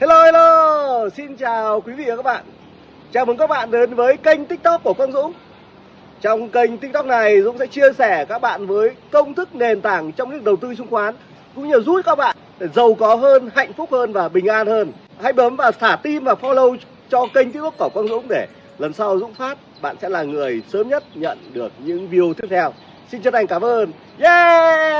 Hello hello, xin chào quý vị và các bạn. Chào mừng các bạn đến với kênh tiktok của Quang Dũng. Trong kênh tiktok này Dũng sẽ chia sẻ các bạn với công thức nền tảng trong lĩnh đầu tư chứng khoán Cũng như giúp các bạn để giàu có hơn, hạnh phúc hơn và bình an hơn. Hãy bấm vào thả tim và follow cho kênh tiktok của Quang Dũng để lần sau Dũng phát Bạn sẽ là người sớm nhất nhận được những view tiếp theo. Xin chân thành cảm ơn. Yeah!